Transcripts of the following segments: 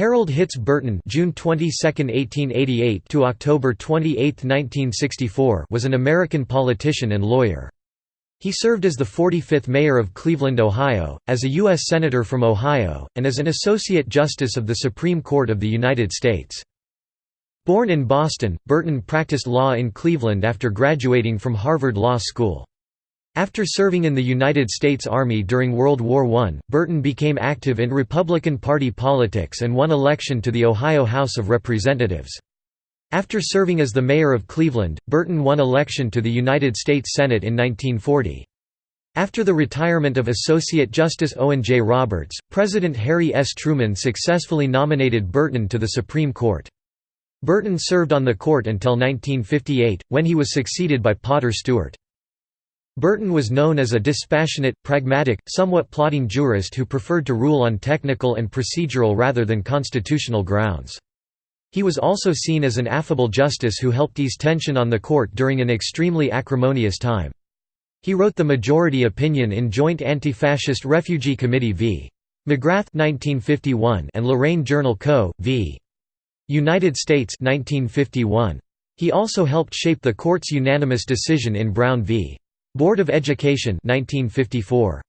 Harold Hitz Burton (June 22, 1888 to October 28, 1964) was an American politician and lawyer. He served as the 45th mayor of Cleveland, Ohio, as a U.S. Senator from Ohio, and as an Associate Justice of the Supreme Court of the United States. Born in Boston, Burton practiced law in Cleveland after graduating from Harvard Law School. After serving in the United States Army during World War I, Burton became active in Republican Party politics and won election to the Ohio House of Representatives. After serving as the mayor of Cleveland, Burton won election to the United States Senate in 1940. After the retirement of Associate Justice Owen J. Roberts, President Harry S. Truman successfully nominated Burton to the Supreme Court. Burton served on the court until 1958, when he was succeeded by Potter Stewart. Burton was known as a dispassionate, pragmatic, somewhat plotting jurist who preferred to rule on technical and procedural rather than constitutional grounds. He was also seen as an affable justice who helped ease tension on the court during an extremely acrimonious time. He wrote the majority opinion in Joint Anti-Fascist Refugee Committee v. McGrath 1951 and Lorain Journal Co. v. United States 1951. He also helped shape the court's unanimous decision in Brown v. Board of Education 1954.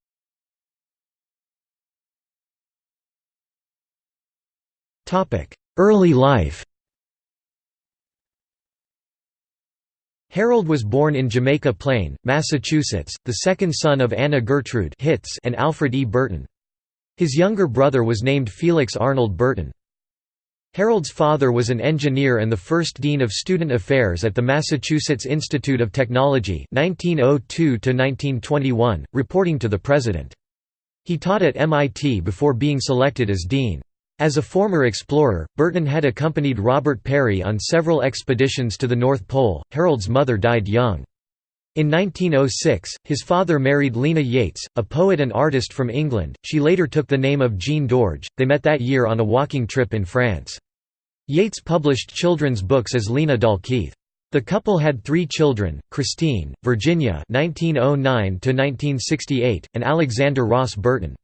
Early life Harold was born in Jamaica Plain, Massachusetts, the second son of Anna Gertrude Hitz and Alfred E. Burton. His younger brother was named Felix Arnold Burton. Harold's father was an engineer and the first dean of student affairs at the Massachusetts Institute of Technology 1902 reporting to the president. He taught at MIT before being selected as dean. As a former explorer, Burton had accompanied Robert Peary on several expeditions to the North Pole. Harold's mother died young. In 1906, his father married Lena Yates, a poet and artist from England. She later took the name of Jean Dorge. They met that year on a walking trip in France. Yates published children's books as Lena Dalkeith. The couple had three children, Christine, Virginia (1909–1968), and Alexander Ross Burton.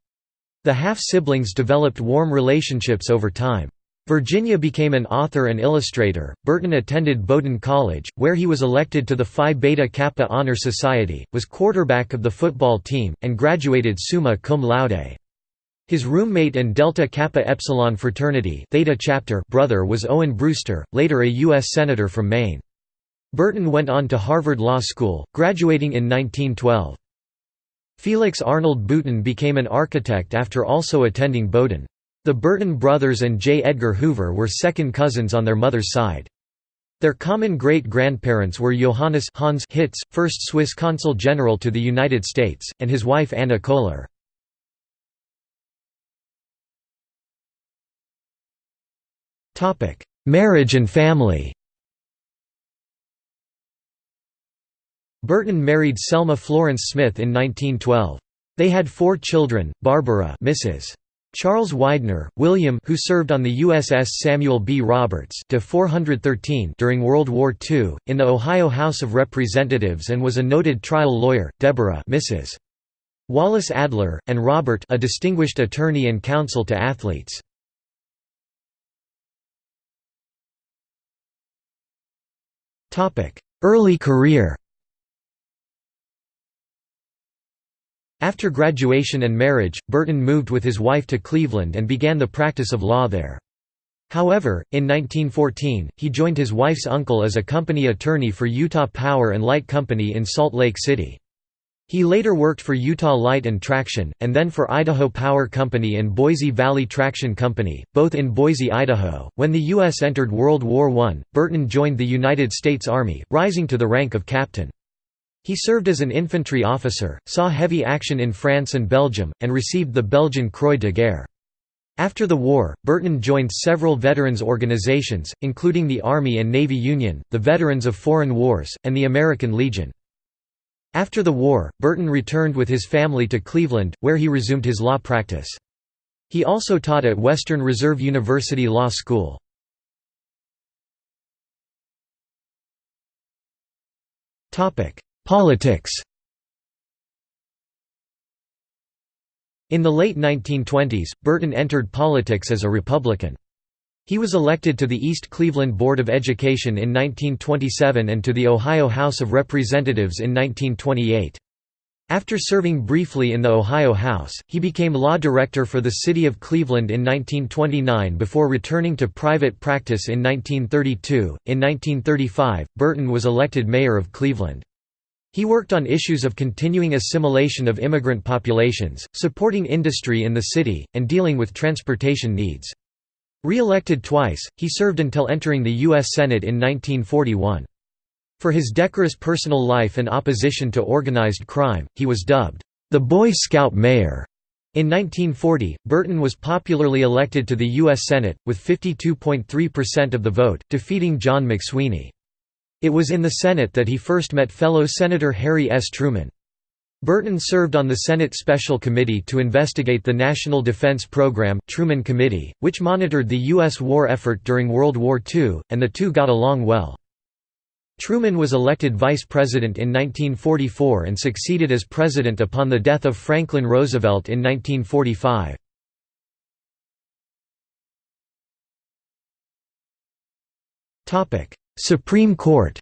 The half-siblings developed warm relationships over time. Virginia became an author and illustrator. Burton attended Bowdoin College, where he was elected to the Phi Beta Kappa Honor Society, was quarterback of the football team, and graduated summa cum laude. His roommate and Delta Kappa Epsilon fraternity Theta chapter brother was Owen Brewster, later a U.S. Senator from Maine. Burton went on to Harvard Law School, graduating in 1912. Felix Arnold Burton became an architect after also attending Bowdoin. The Burton brothers and J. Edgar Hoover were second cousins on their mother's side. Their common great-grandparents were Johannes Hans Hitz, first Swiss consul general to the United States, and his wife Anna Kohler. Marriage and family Burton married Selma Florence Smith in 1912. They had four children, Barbara Mrs. Charles Widener, William who served on the USS Samuel B. Roberts to 413 during World War II, in the Ohio House of Representatives and was a noted trial lawyer, Deborah Mrs. Wallace Adler, and Robert a distinguished attorney and counsel to athletes. Early career After graduation and marriage, Burton moved with his wife to Cleveland and began the practice of law there. However, in 1914, he joined his wife's uncle as a company attorney for Utah Power and Light Company in Salt Lake City. He later worked for Utah Light and Traction, and then for Idaho Power Company and Boise Valley Traction Company, both in Boise, Idaho. When the U.S. entered World War I, Burton joined the United States Army, rising to the rank of captain. He served as an infantry officer, saw heavy action in France and Belgium, and received the Belgian Croix de Guerre. After the war, Burton joined several veterans organizations, including the Army and Navy Union, the Veterans of Foreign Wars, and the American Legion. After the war, Burton returned with his family to Cleveland, where he resumed his law practice. He also taught at Western Reserve University Law School. Politics In the late 1920s, Burton entered politics as a Republican. He was elected to the East Cleveland Board of Education in 1927 and to the Ohio House of Representatives in 1928. After serving briefly in the Ohio House, he became law director for the city of Cleveland in 1929 before returning to private practice in 1932. In 1935, Burton was elected mayor of Cleveland. He worked on issues of continuing assimilation of immigrant populations, supporting industry in the city, and dealing with transportation needs. Re-elected twice, he served until entering the U.S. Senate in 1941. For his decorous personal life and opposition to organized crime, he was dubbed, "...the Boy Scout Mayor." In 1940, Burton was popularly elected to the U.S. Senate, with 52.3% of the vote, defeating John McSweeney. It was in the Senate that he first met fellow Senator Harry S. Truman. Burton served on the Senate Special Committee to investigate the National Defense Program Truman Committee, which monitored the U.S. war effort during World War II, and the two got along well. Truman was elected vice president in 1944 and succeeded as president upon the death of Franklin Roosevelt in 1945. Supreme Court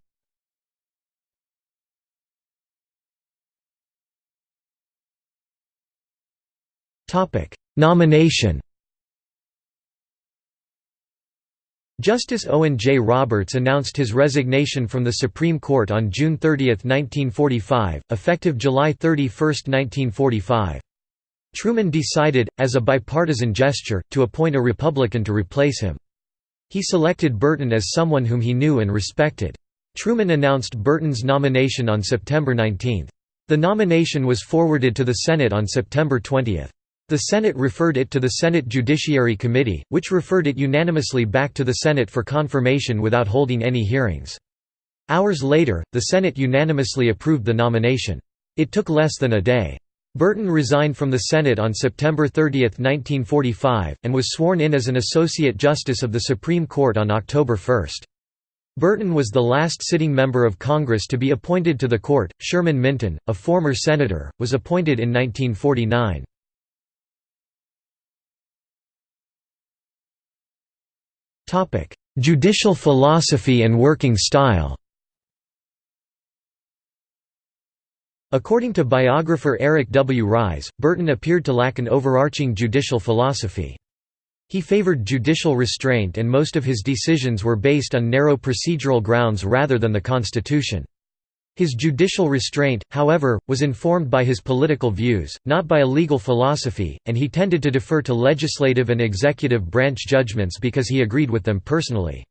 Nomination Justice Owen J. Roberts announced his resignation from the Supreme Court on June 30, 1945, effective July 31, 1945. Truman decided, as a bipartisan gesture, to appoint a Republican to replace him. He selected Burton as someone whom he knew and respected. Truman announced Burton's nomination on September 19. The nomination was forwarded to the Senate on September 20. The Senate referred it to the Senate Judiciary Committee, which referred it unanimously back to the Senate for confirmation without holding any hearings. Hours later, the Senate unanimously approved the nomination. It took less than a day. Burton resigned from the Senate on September 30, 1945, and was sworn in as an Associate Justice of the Supreme Court on October 1. Burton was the last sitting member of Congress to be appointed to the court. Sherman Minton, a former senator, was appointed in 1949. Topic: Judicial philosophy and working style. According to biographer Eric W. Rise, Burton appeared to lack an overarching judicial philosophy. He favored judicial restraint and most of his decisions were based on narrow procedural grounds rather than the Constitution. His judicial restraint, however, was informed by his political views, not by a legal philosophy, and he tended to defer to legislative and executive branch judgments because he agreed with them personally.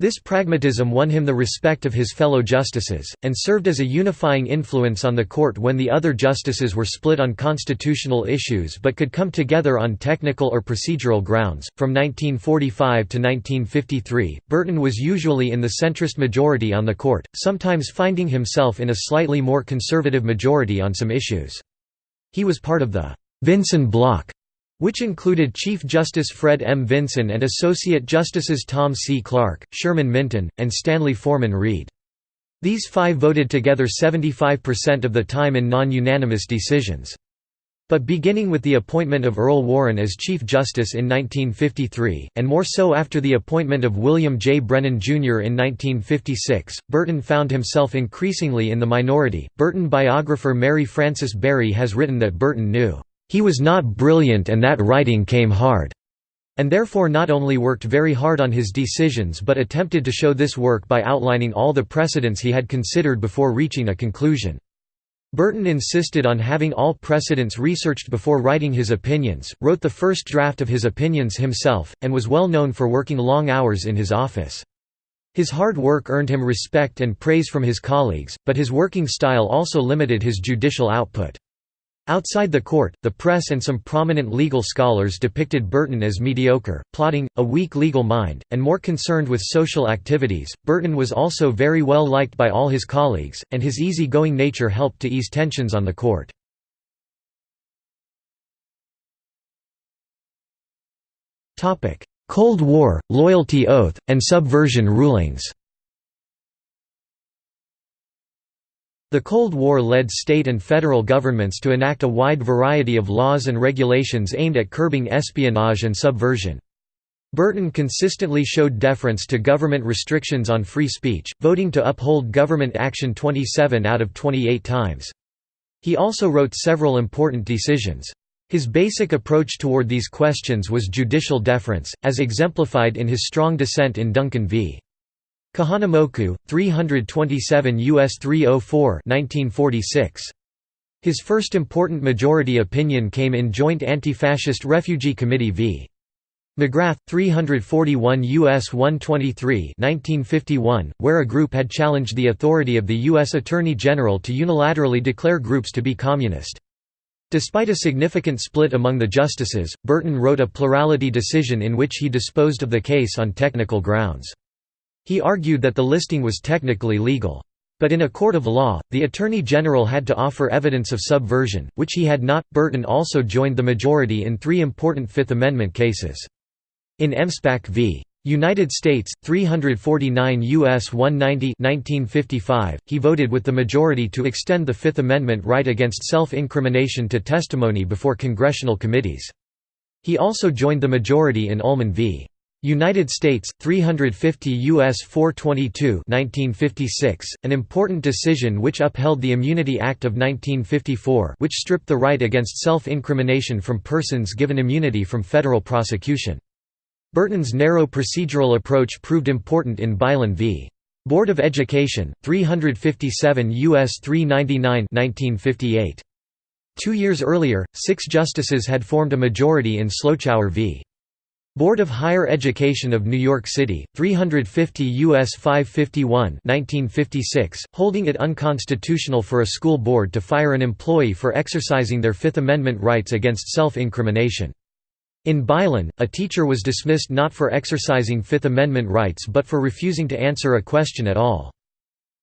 This pragmatism won him the respect of his fellow justices, and served as a unifying influence on the court when the other justices were split on constitutional issues but could come together on technical or procedural grounds. From 1945 to 1953, Burton was usually in the centrist majority on the court, sometimes finding himself in a slightly more conservative majority on some issues. He was part of the Vinson bloc which included Chief Justice Fred M. Vinson and Associate Justices Tom C. Clark, Sherman Minton, and Stanley Forman Reed. These five voted together 75% of the time in non-unanimous decisions. But beginning with the appointment of Earl Warren as Chief Justice in 1953, and more so after the appointment of William J. Brennan, Jr. in 1956, Burton found himself increasingly in the minority. Burton biographer Mary Frances Berry has written that Burton knew he was not brilliant and that writing came hard, and therefore not only worked very hard on his decisions but attempted to show this work by outlining all the precedents he had considered before reaching a conclusion. Burton insisted on having all precedents researched before writing his opinions, wrote the first draft of his opinions himself, and was well known for working long hours in his office. His hard work earned him respect and praise from his colleagues, but his working style also limited his judicial output. Outside the court, the press and some prominent legal scholars depicted Burton as mediocre, plotting, a weak legal mind, and more concerned with social activities. Burton was also very well liked by all his colleagues, and his easy-going nature helped to ease tensions on the court. Cold War, loyalty oath, and subversion rulings The Cold War led state and federal governments to enact a wide variety of laws and regulations aimed at curbing espionage and subversion. Burton consistently showed deference to government restrictions on free speech, voting to uphold government action 27 out of 28 times. He also wrote several important decisions. His basic approach toward these questions was judicial deference, as exemplified in his strong dissent in Duncan v. Kahanamoku, 327 U.S. 304 1946. His first important majority opinion came in Joint Anti-Fascist Refugee Committee v. McGrath, 341 U.S. 123 1951, where a group had challenged the authority of the U.S. Attorney General to unilaterally declare groups to be communist. Despite a significant split among the justices, Burton wrote a plurality decision in which he disposed of the case on technical grounds. He argued that the listing was technically legal. But in a court of law, the Attorney General had to offer evidence of subversion, which he had not. Burton also joined the majority in three important Fifth Amendment cases. In Emspak v. United States, 349 U.S. 190 1955, he voted with the majority to extend the Fifth Amendment right against self-incrimination to testimony before congressional committees. He also joined the majority in Ullmann v. United States, 350 U.S. 422 1956, an important decision which upheld the Immunity Act of 1954 which stripped the right against self-incrimination from persons given immunity from federal prosecution. Burton's narrow procedural approach proved important in Beilan v. Board of Education, 357 U.S. 399 1958. Two years earlier, six justices had formed a majority in Slochower v. Board of Higher Education of New York City, 350 U.S. 551 1956, holding it unconstitutional for a school board to fire an employee for exercising their Fifth Amendment rights against self-incrimination. In Beilan, a teacher was dismissed not for exercising Fifth Amendment rights but for refusing to answer a question at all.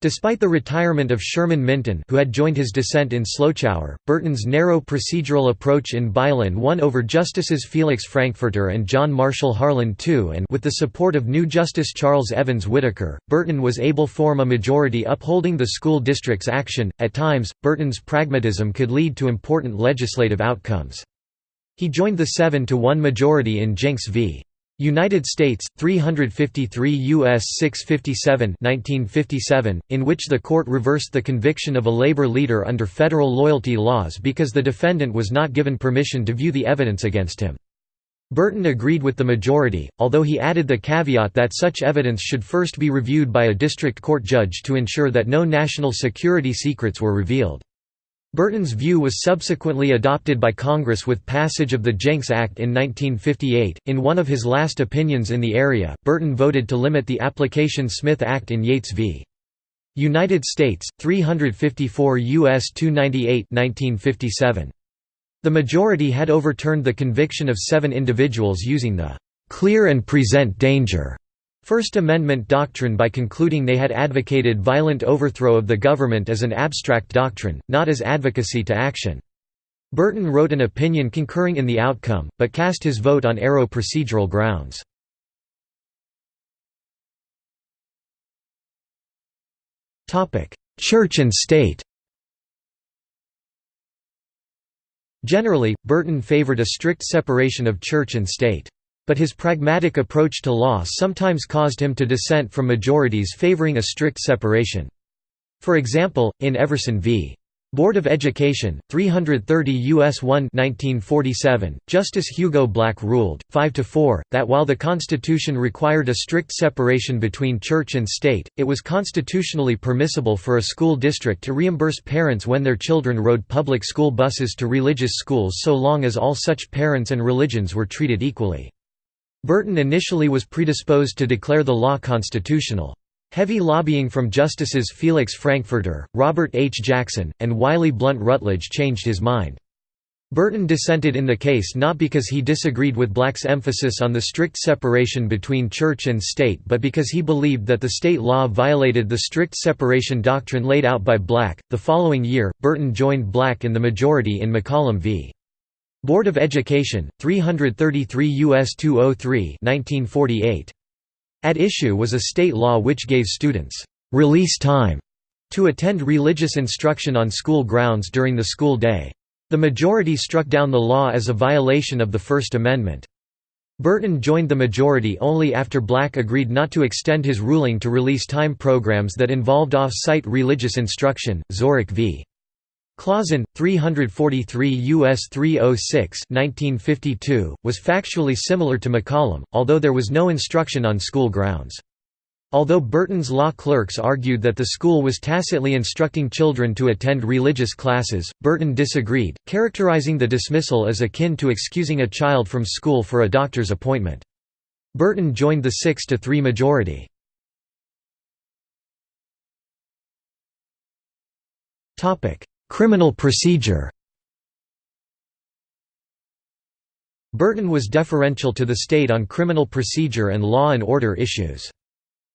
Despite the retirement of Sherman Minton who had joined his dissent in Slochower, Burton's narrow procedural approach in Beilan won over Justices Felix Frankfurter and John Marshall Harlan II and with the support of new Justice Charles Evans Whitaker, Burton was able to form a majority upholding the school district's action. At times, Burton's pragmatism could lead to important legislative outcomes. He joined the 7 to 1 majority in Jencks v. United States 353 US 657 1957 in which the court reversed the conviction of a labor leader under federal loyalty laws because the defendant was not given permission to view the evidence against him. Burton agreed with the majority, although he added the caveat that such evidence should first be reviewed by a district court judge to ensure that no national security secrets were revealed. Burton's view was subsequently adopted by Congress with passage of the Jencks Act in 1958. In one of his last opinions in the area, Burton voted to limit the application Smith Act in Yates v. United States, 354 U.S. 298 1957. The majority had overturned the conviction of seven individuals using the "'clear and present danger' First Amendment doctrine by concluding they had advocated violent overthrow of the government as an abstract doctrine, not as advocacy to action. Burton wrote an opinion concurring in the outcome, but cast his vote on arrow procedural grounds. Church and state Generally, Burton favored a strict separation of church and state. But his pragmatic approach to law sometimes caused him to dissent from majorities favoring a strict separation. For example, in Everson v. Board of Education, 330 U.S. 1 1947, Justice Hugo Black ruled, 5–4, that while the Constitution required a strict separation between church and state, it was constitutionally permissible for a school district to reimburse parents when their children rode public school buses to religious schools so long as all such parents and religions were treated equally. Burton initially was predisposed to declare the law constitutional. Heavy lobbying from Justices Felix Frankfurter, Robert H. Jackson, and Wiley Blount Rutledge changed his mind. Burton dissented in the case not because he disagreed with Black's emphasis on the strict separation between church and state but because he believed that the state law violated the strict separation doctrine laid out by Black. The following year, Burton joined Black in the majority in McCollum v. Board of Education, 333 U.S. 203 1948. At issue was a state law which gave students «release time» to attend religious instruction on school grounds during the school day. The majority struck down the law as a violation of the First Amendment. Burton joined the majority only after Black agreed not to extend his ruling to release time programs that involved off-site religious instruction. Zorach v. Clauson, 343 U.S. 306 1952, was factually similar to McCollum, although there was no instruction on school grounds. Although Burton's law clerks argued that the school was tacitly instructing children to attend religious classes, Burton disagreed, characterizing the dismissal as akin to excusing a child from school for a doctor's appointment. Burton joined the 6–3 majority. Criminal procedure Burton was deferential to the state on criminal procedure and law and order issues.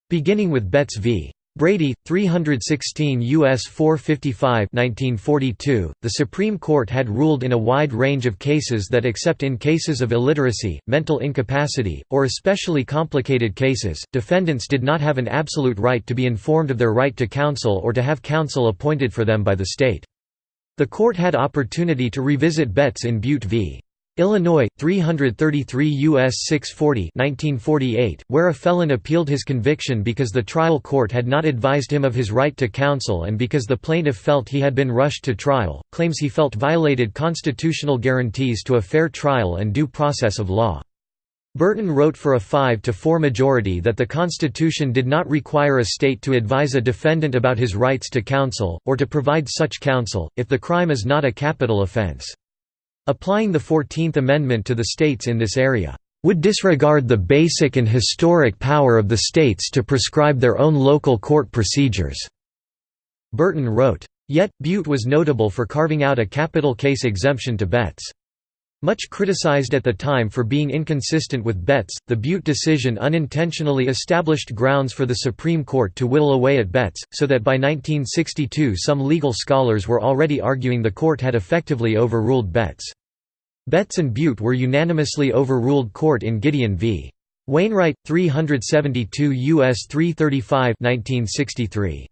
Beginning with Betts v. Brady, 316 U.S. 455 1942, the Supreme Court had ruled in a wide range of cases that except in cases of illiteracy, mental incapacity, or especially complicated cases, defendants did not have an absolute right to be informed of their right to counsel or to have counsel appointed for them by the state. The court had opportunity to revisit Betts in Bute v. Illinois, 333 U.S. 640 1948, where a felon appealed his conviction because the trial court had not advised him of his right to counsel and because the plaintiff felt he had been rushed to trial, claims he felt violated constitutional guarantees to a fair trial and due process of law. Burton wrote for a 5 to 4 majority that the Constitution did not require a state to advise a defendant about his rights to counsel, or to provide such counsel, if the crime is not a capital offense. Applying the Fourteenth Amendment to the states in this area, "...would disregard the basic and historic power of the states to prescribe their own local court procedures." Burton wrote. Yet, Bute was notable for carving out a capital case exemption to Betts. Much criticized at the time for being inconsistent with Betts, the Bute decision unintentionally established grounds for the Supreme Court to whittle away at Betts, so that by 1962 some legal scholars were already arguing the court had effectively overruled Betts. Betts and Bute were unanimously overruled court in Gideon v. Wainwright, 372 U.S. 335 1963.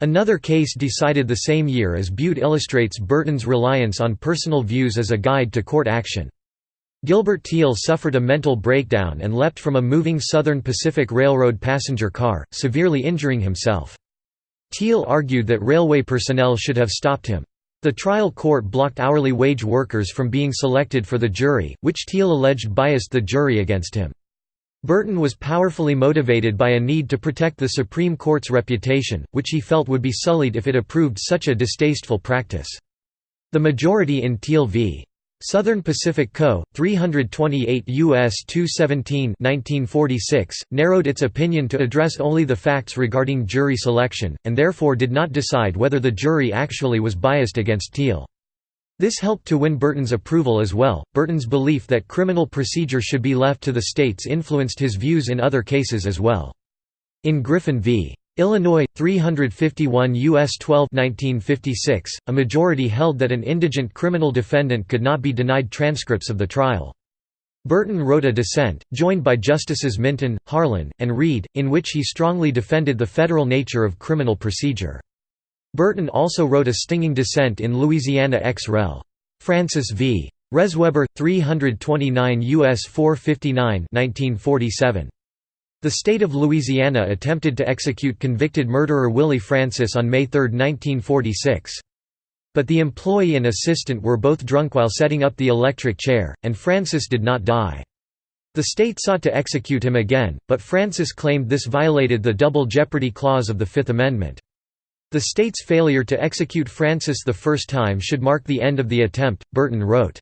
Another case decided the same year as Bute illustrates Burton's reliance on personal views as a guide to court action. Gilbert Thiel suffered a mental breakdown and leapt from a moving Southern Pacific Railroad passenger car, severely injuring himself. Thiel argued that railway personnel should have stopped him. The trial court blocked hourly wage workers from being selected for the jury, which Thiel alleged biased the jury against him. Burton was powerfully motivated by a need to protect the Supreme Court's reputation, which he felt would be sullied if it approved such a distasteful practice. The majority in Thiel v. Southern Pacific Co., 328 U.S. 217 1946, narrowed its opinion to address only the facts regarding jury selection, and therefore did not decide whether the jury actually was biased against Thiel. This helped to win Burton's approval as well. Burton's belief that criminal procedure should be left to the states influenced his views in other cases as well. In Griffin v. Illinois, 351 U.S. 12 1956, a majority held that an indigent criminal defendant could not be denied transcripts of the trial. Burton wrote a dissent, joined by Justices Minton, Harlan, and Reed, in which he strongly defended the federal nature of criminal procedure. Burton also wrote a stinging dissent in Louisiana ex rel. Francis v. Resweber, 329 U.S. 459 1947. The state of Louisiana attempted to execute convicted murderer Willie Francis on May 3, 1946. But the employee and assistant were both drunk while setting up the electric chair, and Francis did not die. The state sought to execute him again, but Francis claimed this violated the Double Jeopardy Clause of the Fifth Amendment. The state's failure to execute Francis the first time should mark the end of the attempt, Burton wrote.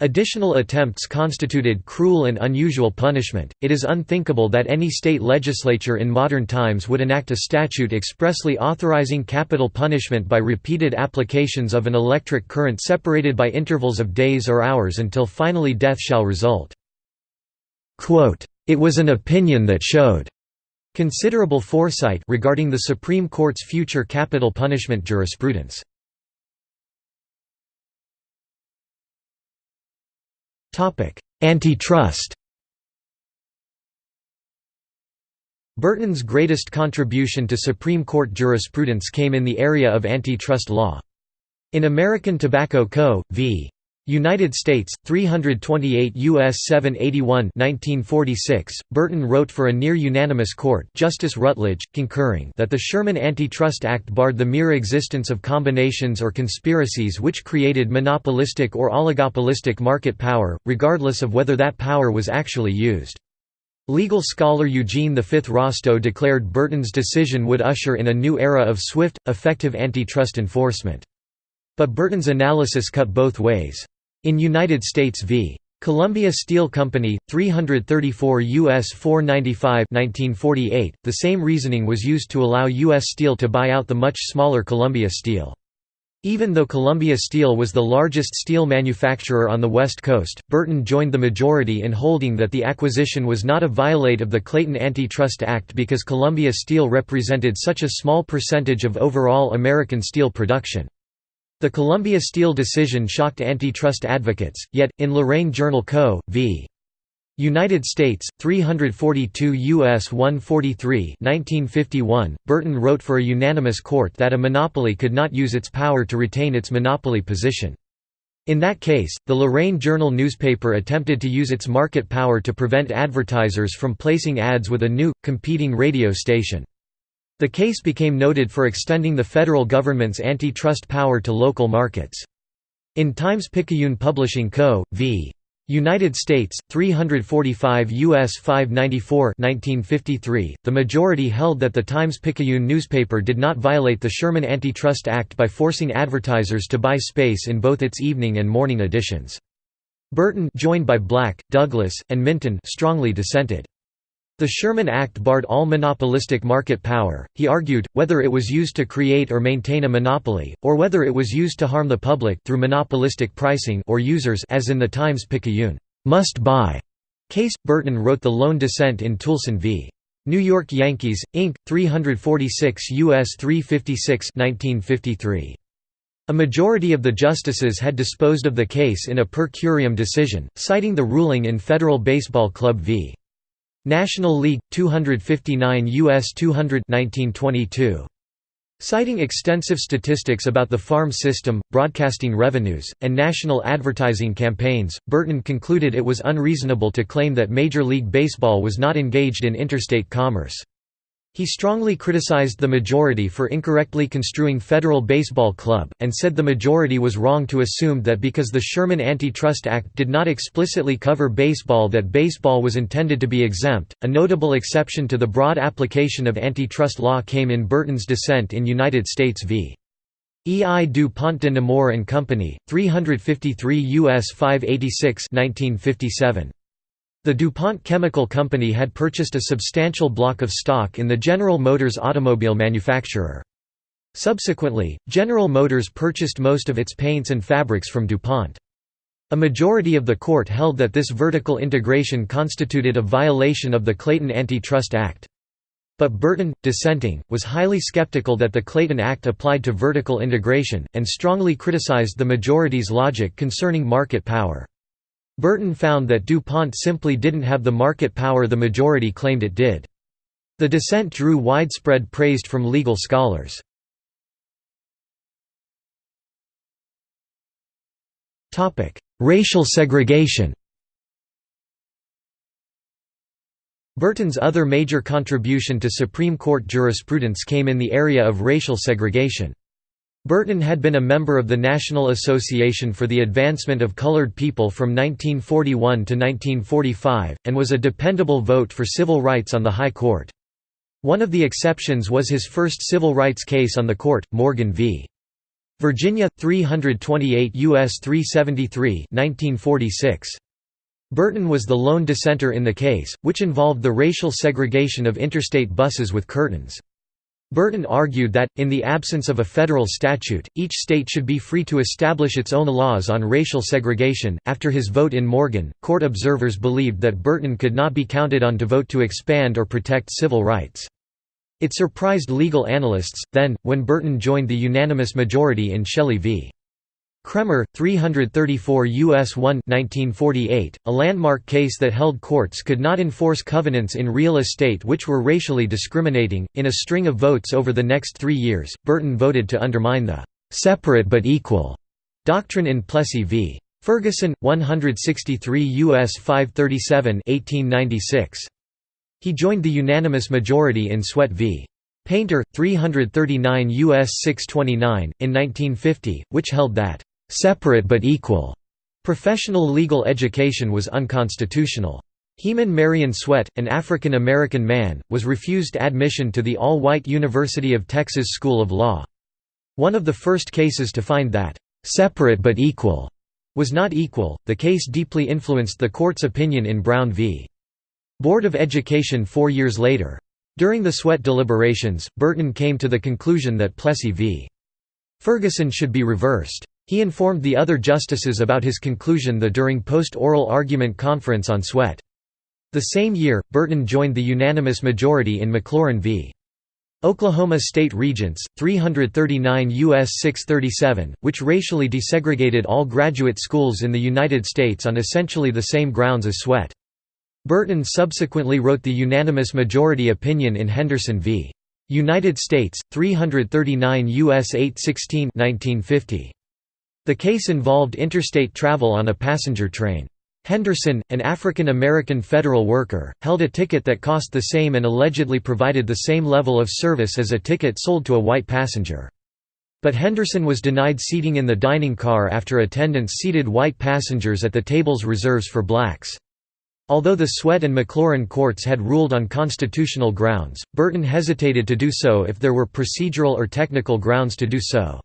Additional attempts constituted cruel and unusual punishment. It is unthinkable that any state legislature in modern times would enact a statute expressly authorizing capital punishment by repeated applications of an electric current separated by intervals of days or hours until finally death shall result. Quote, it was an opinion that showed Considerable foresight regarding the Supreme Court's future capital punishment jurisprudence. Antitrust Burton's greatest contribution to Supreme Court jurisprudence came in the area of antitrust law. In American Tobacco Co. v. United States 328 US 781 1946 Burton wrote for a near unanimous court Justice Rutledge concurring that the Sherman Antitrust Act barred the mere existence of combinations or conspiracies which created monopolistic or oligopolistic market power regardless of whether that power was actually used Legal scholar Eugene V. Rostow declared Burton's decision would usher in a new era of swift, effective antitrust enforcement. But Burton's analysis cut both ways. In United States v. Columbia Steel Company, 334 U.S. 495 1948, the same reasoning was used to allow U.S. Steel to buy out the much smaller Columbia Steel. Even though Columbia Steel was the largest steel manufacturer on the West Coast, Burton joined the majority in holding that the acquisition was not a violate of the Clayton Antitrust Act because Columbia Steel represented such a small percentage of overall American steel production. The Columbia Steel decision shocked antitrust advocates, yet, in Lorain Journal Co. v. United States, 342 U.S. 143 1951, Burton wrote for a unanimous court that a monopoly could not use its power to retain its monopoly position. In that case, the Lorain Journal newspaper attempted to use its market power to prevent advertisers from placing ads with a new, competing radio station. The case became noted for extending the federal government's antitrust power to local markets. In Times-Picayune Publishing Co. v. United States, 345 U.S. 594 1953, the majority held that the Times-Picayune newspaper did not violate the Sherman Antitrust Act by forcing advertisers to buy space in both its evening and morning editions. Burton joined by Black, Douglas, and Minton strongly dissented. The Sherman Act barred all monopolistic market power, he argued, whether it was used to create or maintain a monopoly, or whether it was used to harm the public through monopolistic pricing or users as in the Times-Picayune must-buy case. Burton wrote the lone dissent in Toolson v. New York Yankees, Inc., 346 U.S. 356 1953. A majority of the justices had disposed of the case in a per curiam decision, citing the ruling in Federal Baseball Club v. National League 259 US 200 1922 Citing extensive statistics about the farm system, broadcasting revenues, and national advertising campaigns, Burton concluded it was unreasonable to claim that Major League Baseball was not engaged in interstate commerce. He strongly criticized the majority for incorrectly construing Federal Baseball Club, and said the majority was wrong to assume that because the Sherman Antitrust Act did not explicitly cover baseball that baseball was intended to be exempt. A notable exception to the broad application of antitrust law came in Burton's dissent in United States v. E. I. du Pont de Nemours and Company, 353 U.S. 586 1957. The DuPont Chemical Company had purchased a substantial block of stock in the General Motors automobile manufacturer. Subsequently, General Motors purchased most of its paints and fabrics from DuPont. A majority of the court held that this vertical integration constituted a violation of the Clayton Antitrust Act. But Burton, dissenting, was highly skeptical that the Clayton Act applied to vertical integration, and strongly criticized the majority's logic concerning market power. Burton found that DuPont simply didn't have the market power the majority claimed it did. The dissent drew widespread praise from legal scholars. Racial segregation Burton's other major contribution to Supreme Court jurisprudence came in the area of racial segregation. Burton had been a member of the National Association for the Advancement of Colored People from 1941 to 1945, and was a dependable vote for civil rights on the High Court. One of the exceptions was his first civil rights case on the court, Morgan v. Virginia, 328 U.S. 373 1946. Burton was the lone dissenter in the case, which involved the racial segregation of interstate buses with curtains. Burton argued that, in the absence of a federal statute, each state should be free to establish its own laws on racial segregation. After his vote in Morgan, court observers believed that Burton could not be counted on to vote to expand or protect civil rights. It surprised legal analysts, then, when Burton joined the unanimous majority in Shelley v. Kraemer, 334 U.S. 1 1948, a landmark case that held courts could not enforce covenants in real estate which were racially discriminating. In a string of votes over the next three years, Burton voted to undermine the separate but equal doctrine in Plessy v. Ferguson, 163 U.S. 537 1896. He joined the unanimous majority in Sweatt v. Painter, 339 U.S. 629, in 1950, which held that, "...separate but equal," professional legal education was unconstitutional. Heman Marion Sweatt, an African American man, was refused admission to the all-white University of Texas School of Law. One of the first cases to find that, "...separate but equal," was not equal. The case deeply influenced the court's opinion in Brown v. Board of Education four years later. During the Sweatt deliberations, Burton came to the conclusion that Plessy v. Ferguson should be reversed. He informed the other justices about his conclusion the during post-oral argument conference on Sweatt. The same year, Burton joined the unanimous majority in McLaurin v. Oklahoma State Regents, 339 U.S. 637, which racially desegregated all graduate schools in the United States on essentially the same grounds as Sweatt. Burton subsequently wrote the unanimous majority opinion in Henderson v. United States, 339 U.S. 816 1950. The case involved interstate travel on a passenger train. Henderson, an African American federal worker, held a ticket that cost the same and allegedly provided the same level of service as a ticket sold to a white passenger. But Henderson was denied seating in the dining car after attendants seated white passengers at the tables reserves for blacks. Although the Sweatt and McLaurin courts had ruled on constitutional grounds, Burton hesitated to do so if there were procedural or technical grounds to do so.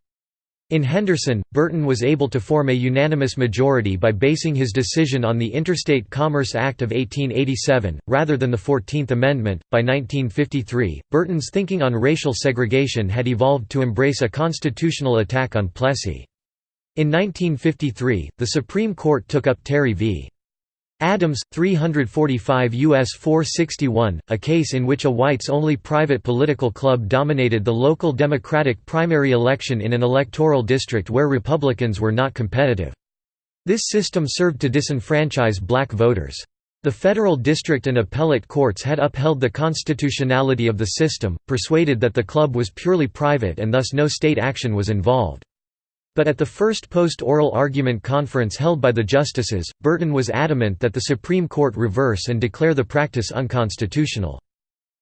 In Henderson, Burton was able to form a unanimous majority by basing his decision on the Interstate Commerce Act of 1887, rather than the Fourteenth Amendment. By 1953, Burton's thinking on racial segregation had evolved to embrace a constitutional attack on Plessy. In 1953, the Supreme Court took up Terry v. Adams, 345 U.S. 461, a case in which a whites-only private political club dominated the local Democratic primary election in an electoral district where Republicans were not competitive. This system served to disenfranchise black voters. The federal district and appellate courts had upheld the constitutionality of the system, persuaded that the club was purely private and thus no state action was involved. But at the first post-oral argument conference held by the justices, Burton was adamant that the Supreme Court reverse and declare the practice unconstitutional.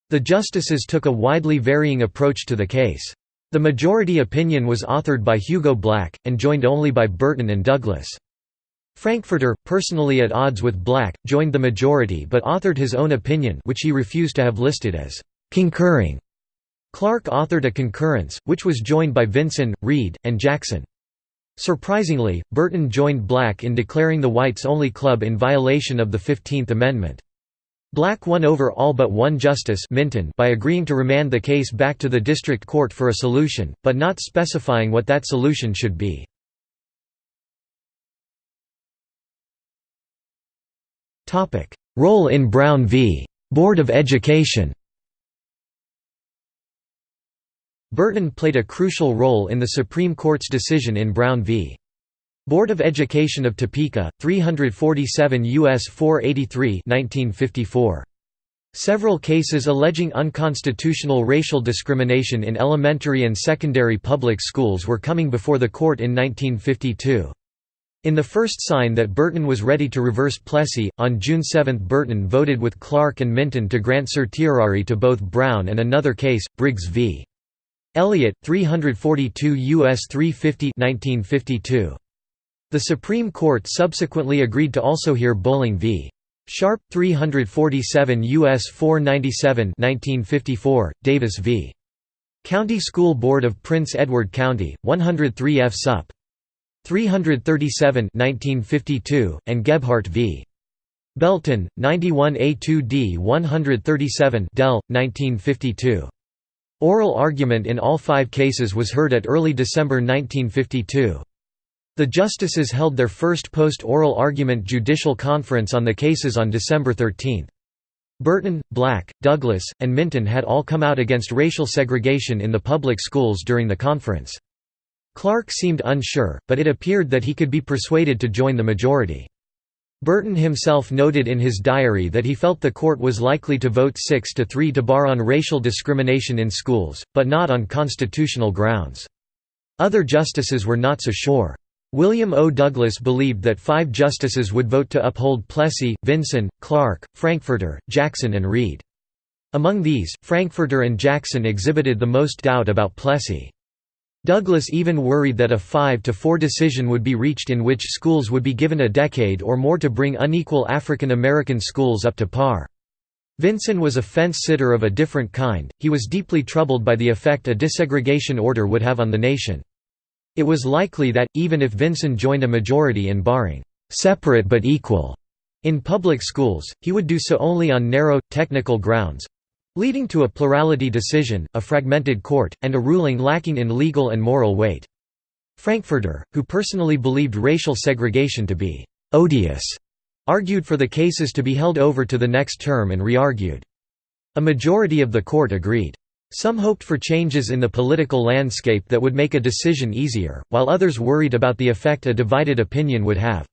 The justices took a widely varying approach to the case. The majority opinion was authored by Hugo Black, and joined only by Burton and Douglas. Frankfurter, personally at odds with Black, joined the majority but authored his own opinion which he refused to have listed as «concurring». Clark authored a concurrence, which was joined by Vinson, Reed, and Jackson. Surprisingly, Burton joined Black in declaring the whites-only club in violation of the Fifteenth Amendment. Black won over all but one justice Minton by agreeing to remand the case back to the district court for a solution, but not specifying what that solution should be. Role in Brown v. Board of Education Burton played a crucial role in the Supreme Court's decision in Brown v. Board of Education of Topeka, 347 U.S. 483 1954. Several cases alleging unconstitutional racial discrimination in elementary and secondary public schools were coming before the court in 1952. In the first sign that Burton was ready to reverse Plessy, on June 7 Burton voted with Clark and Minton to grant certiorari to both Brown and another case, Briggs v. Elliott, 342 U.S. 350 1952. The Supreme Court subsequently agreed to also hear Bolling v. Sharpe, 347 U.S. 497 1954, Davis v. County School Board of Prince Edward County, 103 F. Sup. 337 1952, and Gebhart v. Belton, 91 A2D 137 Dell, 1952. Oral argument in all five cases was heard at early December 1952. The justices held their first post-oral argument judicial conference on the cases on December 13. Burton, Black, Douglas, and Minton had all come out against racial segregation in the public schools during the conference. Clark seemed unsure, but it appeared that he could be persuaded to join the majority. Burton himself noted in his diary that he felt the court was likely to vote 6 to 3 to bar on racial discrimination in schools, but not on constitutional grounds. Other justices were not so sure. William O. Douglas believed that five justices would vote to uphold Plessy, Vinson, Clark, Frankfurter, Jackson and Reed. Among these, Frankfurter and Jackson exhibited the most doubt about Plessy. Douglas even worried that a 5 to 4 decision would be reached in which schools would be given a decade or more to bring unequal African American schools up to par. Vinson was a fence-sitter of a different kind, he was deeply troubled by the effect a desegregation order would have on the nation. It was likely that, even if Vinson joined a majority in barring «separate but equal» in public schools, he would do so only on narrow, technical grounds, leading to a plurality decision, a fragmented court, and a ruling lacking in legal and moral weight. Frankfurter, who personally believed racial segregation to be «odious», argued for the cases to be held over to the next term and re-argued. A majority of the court agreed. Some hoped for changes in the political landscape that would make a decision easier, while others worried about the effect a divided opinion would have.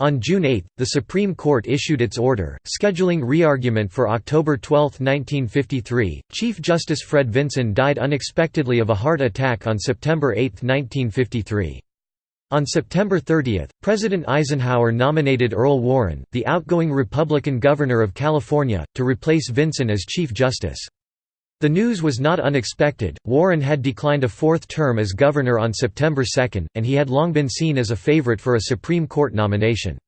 On June 8, the Supreme Court issued its order, scheduling re-argument for October 12, 1953. Chief Justice Fred Vinson died unexpectedly of a heart attack on September 8, 1953. On September 30, President Eisenhower nominated Earl Warren, the outgoing Republican governor of California, to replace Vinson as Chief Justice. The news was not unexpected, Warren had declined a fourth term as governor on September 2, and he had long been seen as a favorite for a Supreme Court nomination.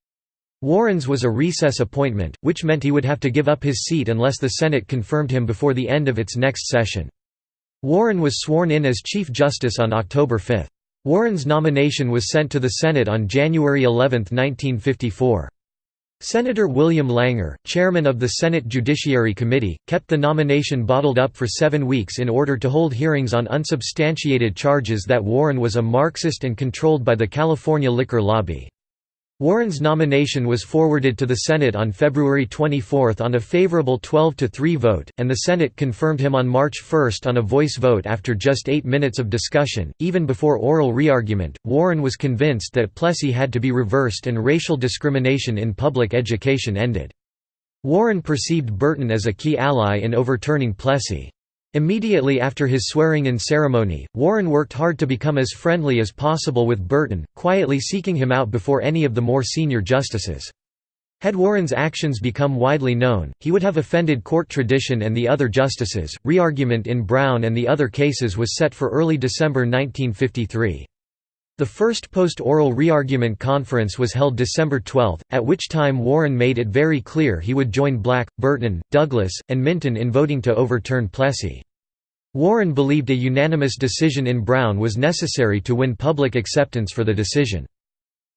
Warren's was a recess appointment, which meant he would have to give up his seat unless the Senate confirmed him before the end of its next session. Warren was sworn in as Chief Justice on October 5. Warren's nomination was sent to the Senate on January 11, 1954. Senator William Langer, chairman of the Senate Judiciary Committee, kept the nomination bottled up for seven weeks in order to hold hearings on unsubstantiated charges that Warren was a Marxist and controlled by the California liquor lobby. Warren's nomination was forwarded to the Senate on February 24 on a favorable 12–3 vote, and the Senate confirmed him on March 1 on a voice vote after just eight minutes of discussion. Even before oral re-argument, Warren was convinced that Plessy had to be reversed and racial discrimination in public education ended. Warren perceived Burton as a key ally in overturning Plessy. Immediately after his swearing-in ceremony, Warren worked hard to become as friendly as possible with Burton, quietly seeking him out before any of the more senior justices. Had Warren's actions become widely known, he would have offended court tradition and the other justices. Re-argument in Brown and the other cases was set for early December 1953. The first post-oral re-argument conference was held December 12, at which time Warren made it very clear he would join Black, Burton, Douglas, and Minton in voting to overturn Plessy. Warren believed a unanimous decision in Brown was necessary to win public acceptance for the decision.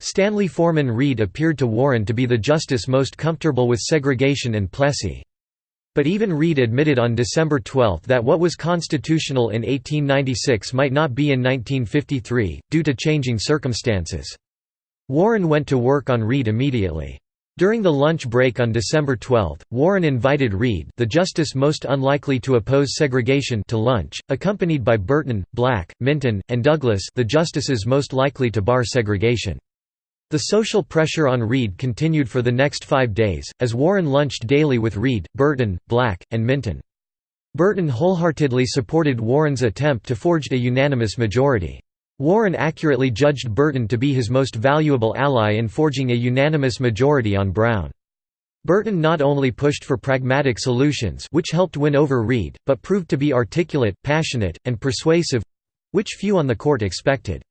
Stanley Forman Reed appeared to Warren to be the justice most comfortable with segregation and Plessy. But even Reed admitted on December 12 that what was constitutional in 1896 might not be in 1953, due to changing circumstances. Warren went to work on Reed immediately. During the lunch break on December 12, Warren invited Reed the justice most unlikely to oppose segregation to lunch, accompanied by Burton, Black, Minton, and Douglas the justices most likely to bar segregation. The social pressure on Reed continued for the next five days, as Warren lunched daily with Reed, Burton, Black, and Minton. Burton wholeheartedly supported Warren's attempt to forge a unanimous majority. Warren accurately judged Burton to be his most valuable ally in forging a unanimous majority on Brown. Burton not only pushed for pragmatic solutions which helped win over Reed, but proved to be articulate, passionate, and persuasive—which few on the court expected.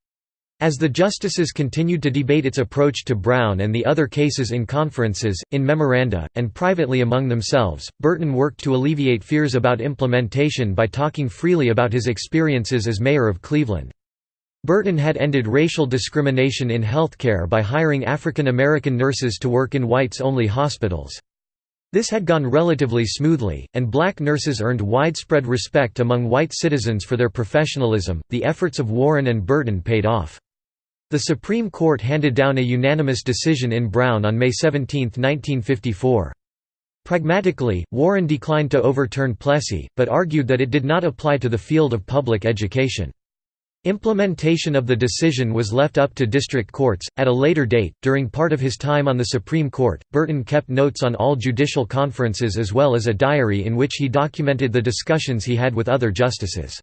As the justices continued to debate its approach to Brown and the other cases in conferences, in memoranda, and privately among themselves, Burton worked to alleviate fears about implementation by talking freely about his experiences as mayor of Cleveland. Burton had ended racial discrimination in healthcare by hiring African American nurses to work in whites-only hospitals. This had gone relatively smoothly, and black nurses earned widespread respect among white citizens for their professionalism. The efforts of Warren and Burton paid off. The Supreme Court handed down a unanimous decision in Brown on May 17, 1954. Pragmatically, Warren declined to overturn Plessy, but argued that it did not apply to the field of public education. Implementation of the decision was left up to district courts. At a later date, during part of his time on the Supreme Court, Burton kept notes on all judicial conferences as well as a diary in which he documented the discussions he had with other justices.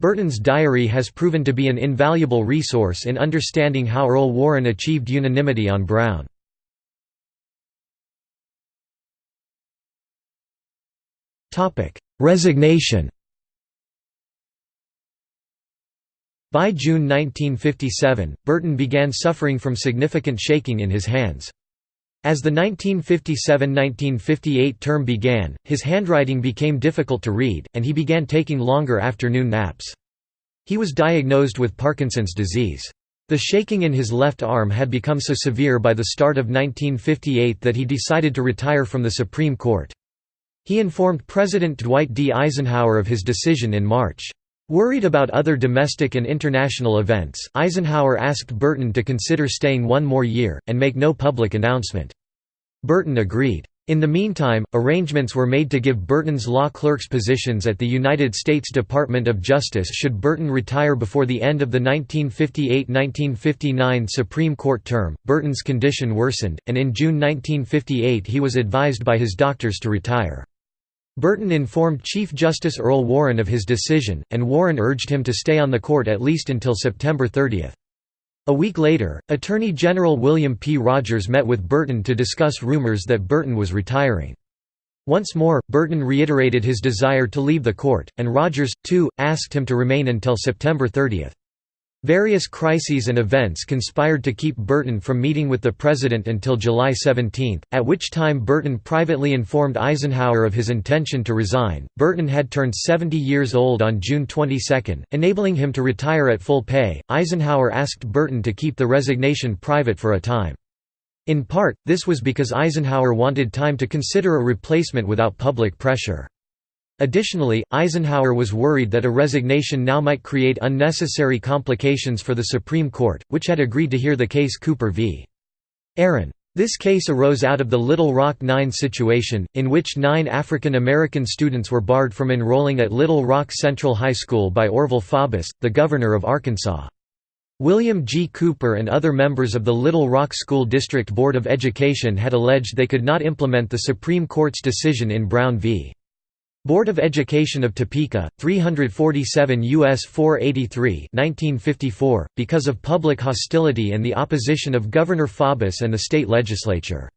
Burton's diary has proven to be an invaluable resource in understanding how Earl Warren achieved unanimity on Brown. Resignation By June 1957, Burton began suffering from significant shaking in his hands. As the 1957–1958 term began, his handwriting became difficult to read, and he began taking longer afternoon naps. He was diagnosed with Parkinson's disease. The shaking in his left arm had become so severe by the start of 1958 that he decided to retire from the Supreme Court. He informed President Dwight D. Eisenhower of his decision in March. Worried about other domestic and international events, Eisenhower asked Burton to consider staying one more year, and make no public announcement. Burton agreed. In the meantime, arrangements were made to give Burton's law clerks positions at the United States Department of Justice should Burton retire before the end of the 1958–1959 Supreme Court term. Burton's condition worsened, and in June 1958 he was advised by his doctors to retire. Burton informed Chief Justice Earl Warren of his decision, and Warren urged him to stay on the court at least until September 30. A week later, Attorney General William P. Rogers met with Burton to discuss rumors that Burton was retiring. Once more, Burton reiterated his desire to leave the court, and Rogers, too, asked him to remain until September 30. Various crises and events conspired to keep Burton from meeting with the president until July 17, at which time Burton privately informed Eisenhower of his intention to resign. Burton had turned 70 years old on June 22, enabling him to retire at full pay. Eisenhower asked Burton to keep the resignation private for a time. In part, this was because Eisenhower wanted time to consider a replacement without public pressure. Additionally, Eisenhower was worried that a resignation now might create unnecessary complications for the Supreme Court, which had agreed to hear the case Cooper v. Aaron. This case arose out of the Little Rock Nine situation, in which nine African American students were barred from enrolling at Little Rock Central High School by Orval Faubus, the governor of Arkansas. William G. Cooper and other members of the Little Rock School District Board of Education had alleged they could not implement the Supreme Court's decision in Brown v. Board of Education of Topeka, 347 U.S. 483 1954, because of public hostility and the opposition of Governor Faubus and the state legislature.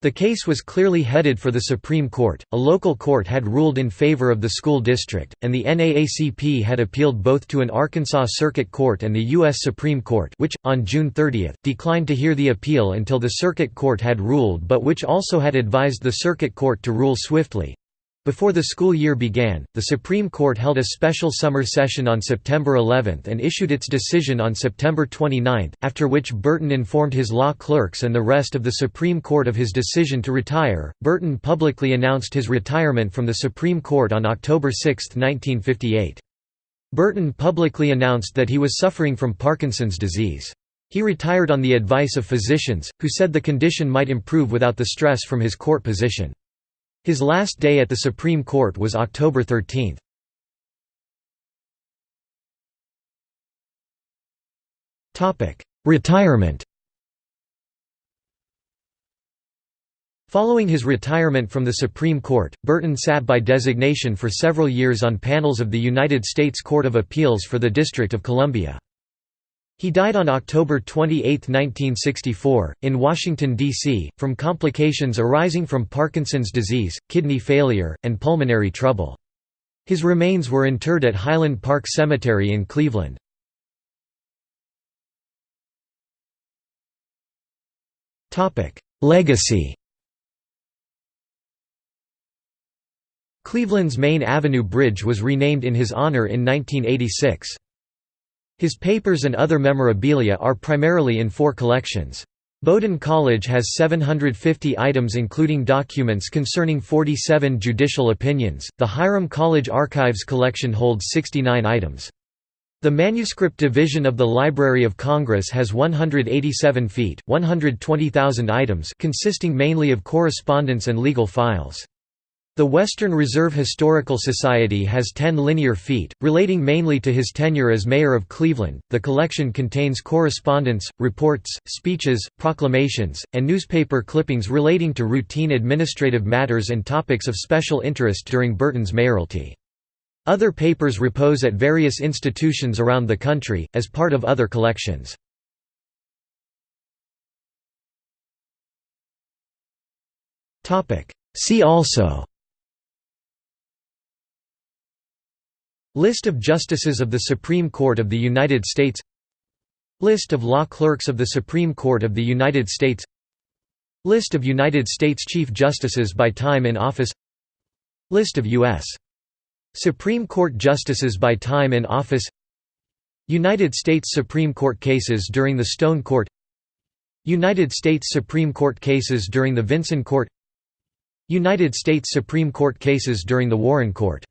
The case was clearly headed for the Supreme Court, a local court had ruled in favor of the school district, and the NAACP had appealed both to an Arkansas Circuit Court and the U.S. Supreme Court which, on June 30, declined to hear the appeal until the Circuit Court had ruled but which also had advised the Circuit Court to rule swiftly. Before the school year began, the Supreme Court held a special summer session on September 11 and issued its decision on September 29, after which Burton informed his law clerks and the rest of the Supreme Court of his decision to retire. Burton publicly announced his retirement from the Supreme Court on October 6, 1958. Burton publicly announced that he was suffering from Parkinson's disease. He retired on the advice of physicians, who said the condition might improve without the stress from his court position. His last day at the Supreme Court was October 13. Retirement Following his retirement from the Supreme Court, Burton sat by designation for several years on panels of the United States Court of Appeals for the District of Columbia. He died on October 28, 1964, in Washington, D.C., from complications arising from Parkinson's disease, kidney failure, and pulmonary trouble. His remains were interred at Highland Park Cemetery in Cleveland. Legacy Cleveland's Main Avenue Bridge was renamed in his honor in 1986. His papers and other memorabilia are primarily in four collections. Bowdoin College has 750 items including documents concerning 47 judicial opinions, the Hiram College Archives collection holds 69 items. The Manuscript Division of the Library of Congress has 187 feet 120,000 items consisting mainly of correspondence and legal files. The Western Reserve Historical Society has 10 linear feet, relating mainly to his tenure as mayor of Cleveland. The collection contains correspondence, reports, speeches, proclamations, and newspaper clippings relating to routine administrative matters and topics of special interest during Burton's mayoralty. Other papers repose at various institutions around the country, as part of other collections. See also List of Justices of the Supreme Court of the United States List of law clerks of the Supreme Court of the United States List of United States Chief Justices by time in office List of U.S. Supreme Court Justices by time in office United States Supreme Court cases during the Stone Court United States Supreme Court cases during the Vinson Court United States Supreme Court cases during the Warren Court